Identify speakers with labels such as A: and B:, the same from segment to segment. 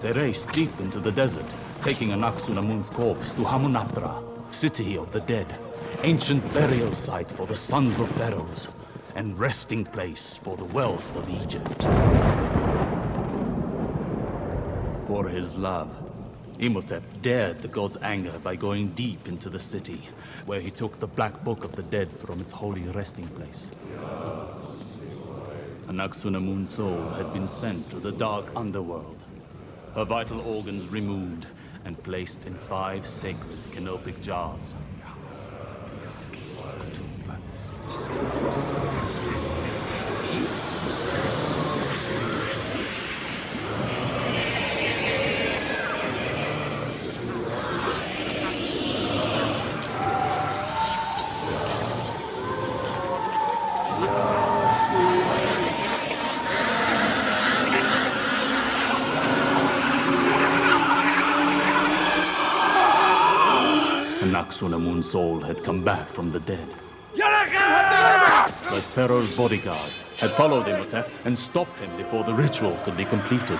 A: They raced deep into the desert, taking Anck-su-namun's corpse to Hamunaptra, city of the dead, ancient burial site for the sons of pharaohs, and resting place for the wealth of Egypt. For his love, Imhotep dared the god's anger by going deep into the city, where he took the Black Book of the Dead from its holy resting place. Anck-su-namun's soul had been sent to the dark underworld, her vital organs removed and placed in five sacred canopic jars. Anck-su-namun's soul had come back from the dead. But Pharaoh's bodyguards had followed Imhotep and stopped him before the ritual could be completed.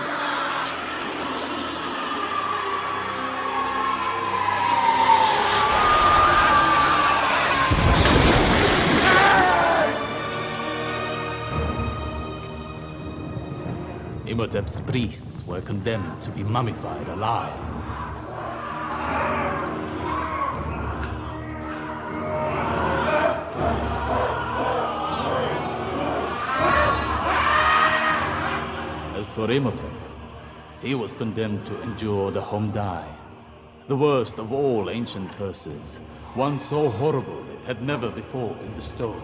A: Imhotep's priests were condemned to be mummified alive. As for Imhotep, he was condemned to endure the Homdai, the worst of all ancient curses, one so horrible it had never before been bestowed.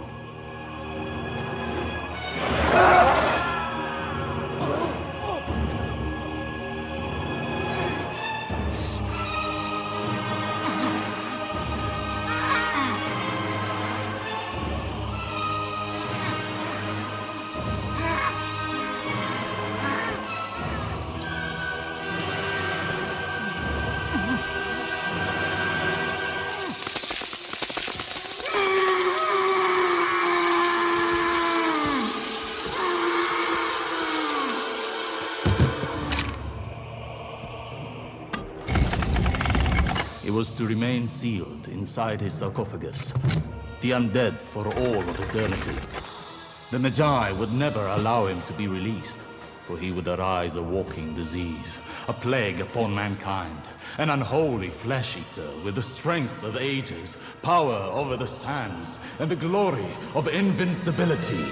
A: He was to remain sealed inside his sarcophagus, the undead for all of eternity. The Medjai would never allow him to be released, for he would arise a walking disease, a plague upon mankind, an unholy flesh-eater with the strength of ages, power over the sands, and the glory of invincibility.